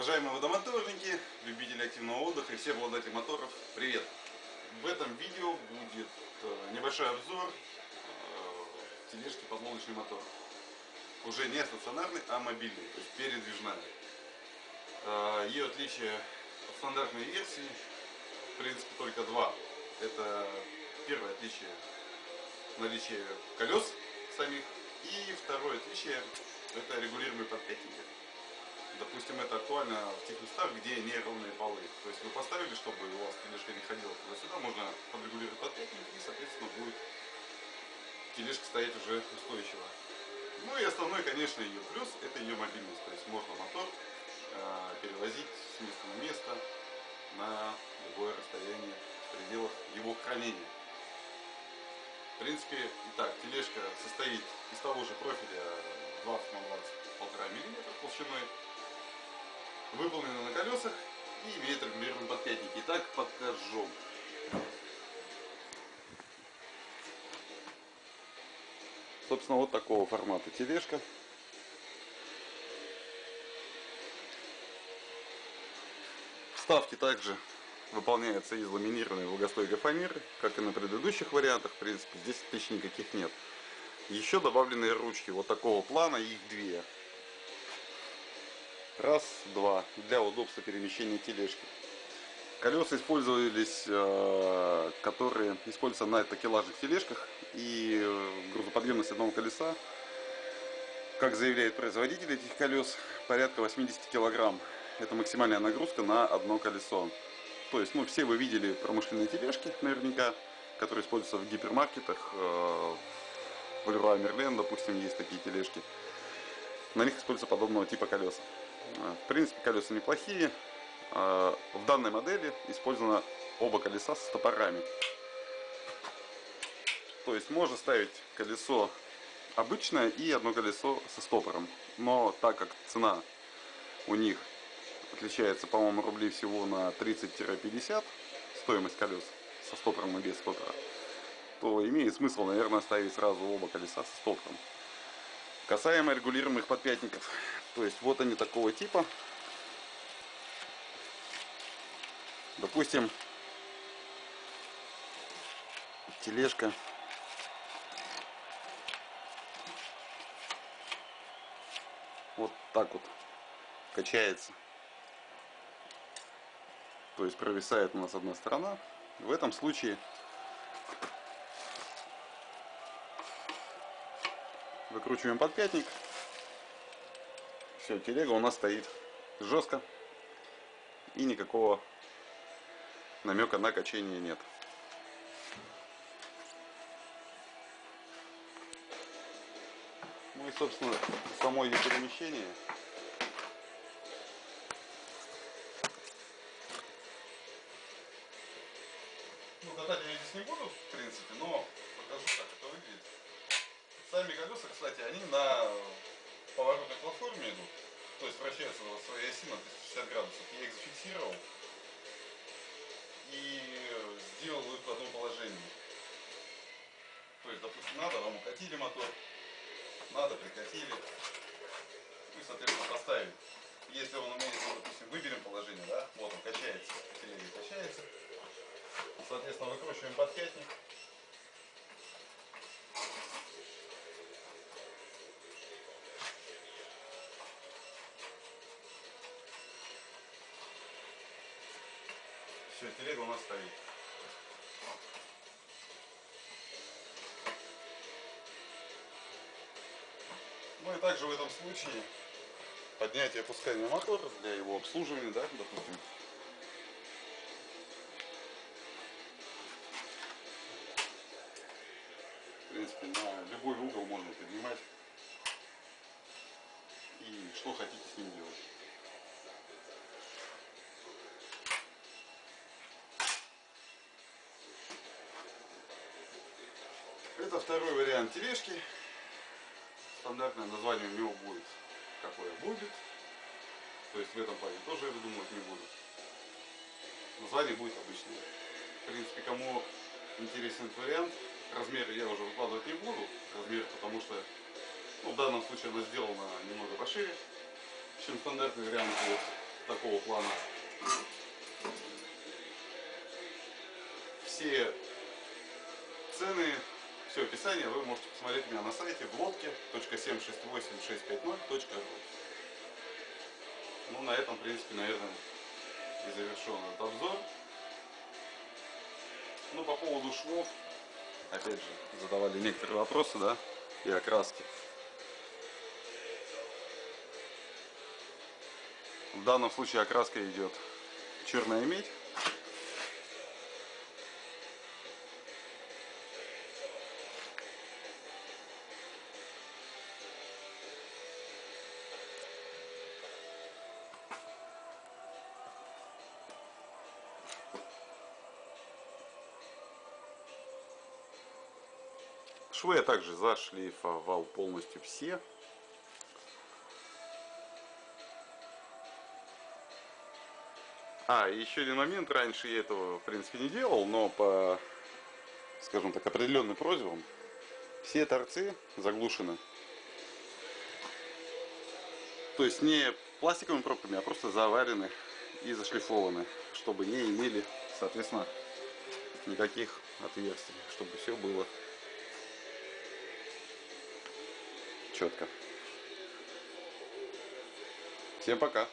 Уважаемые водомоторники, любители активного отдыха и все обладатели моторов, привет! В этом видео будет э, небольшой обзор э, тележки подлодочный мотор. Уже не стационарный, а мобильный, то есть передвижная. Э, ее отличие от стандартной версии, в принципе, только два. Это первое отличие наличие колес самих и второе отличие это регулируемый подпятники. Допустим, это актуально в тех местах, где неровные полы. То есть вы поставили, чтобы у вас тележка не ходила туда-сюда, можно подрегулировать подпятник и, соответственно, будет тележка стоять уже устойчиво. Ну и основной, конечно, ее плюс, это ее мобильность. То есть можно мотор э, перевозить с места на место на любое расстояние в пределах его хранения. В принципе, итак, тележка состоит из того же профиля 20 на 20 полтора миллиметра толщиной выполнена на колесах и имеет регулируемый подпятник. Итак, покажу. Собственно, вот такого формата тележка. Вставки также выполняются из ламинированной влагостойкой фанеры, как и на предыдущих вариантах. В принципе, здесь отличий никаких нет. Еще добавлены ручки вот такого плана, их две. Раз, два. Для удобства перемещения тележки. Колеса использовались, э, которые используются на такелажных тележках. И э, грузоподъемность одного колеса, как заявляет производитель этих колес, порядка 80 килограмм. Это максимальная нагрузка на одно колесо. То есть, ну, все вы видели промышленные тележки, наверняка, которые используются в гипермаркетах. Э, в Леруа Мерлен, допустим, есть такие тележки. На них используются подобного типа колеса. В принципе, колеса неплохие. А, в данной модели использовано оба колеса с стопорами. То есть можно ставить колесо обычное и одно колесо со стопором. Но так как цена у них отличается, по-моему, рублей всего на 30-50, стоимость колес со стопором и без стопора, то имеет смысл, наверное, ставить сразу оба колеса со стопором. Касаемо регулируемых подпятников, то есть вот они такого типа. Допустим, тележка вот так вот качается. То есть провисает у нас одна сторона. В этом случае Выкручиваем подпятник. Все, телега у нас стоит жестко. И никакого намека на качение нет. Ну и, собственно, само ее перемещение. Ну, катать я здесь не буду, в принципе, но покажу, как это выглядит. Сами колеса, кстати, они на поворотной платформе идут, то есть вращаются на своей оси на 360 градусов. Я их зафиксировал и сделал их в одном положении. То есть, допустим, надо, вам укатили мотор, надо, прикатили, и, соответственно, поставили. Если он умеет, допустим, выберем положение, да, вот он качается, телега качается, соответственно, выкручиваем подпятник, телега у нас стоит. Ну и также в этом случае поднятие и опускание мотора для его обслуживания, да, допустим. В принципе, на любой угол можно поднимать. И что хотите с ним делать. Это второй вариант тележки. Стандартное название у него будет какое будет. То есть в этом плане тоже я выдумывать не буду. Название будет обычное. В принципе, кому интересен этот вариант, размеры я уже выкладывать не буду. Размер, потому что ну, в данном случае она сделана немного пошире, чем стандартный вариант. Вот. такого плана. Все цены, все описание вы можете посмотреть у меня на сайте в лодке.768650.ру Ну, на этом, в принципе, наверное, и завершен этот обзор. Ну, по поводу швов, опять же, задавали некоторые вопросы, да, и окраски. В данном случае окраска идет черная медь. Швы я также зашлифовал полностью все. А, еще один момент, раньше я этого в принципе не делал, но по, скажем так, определенным просьбам все торцы заглушены. То есть не пластиковыми пробками, а просто заварены и зашлифованы, чтобы не имели, соответственно, никаких отверстий, чтобы все было четко. Всем пока.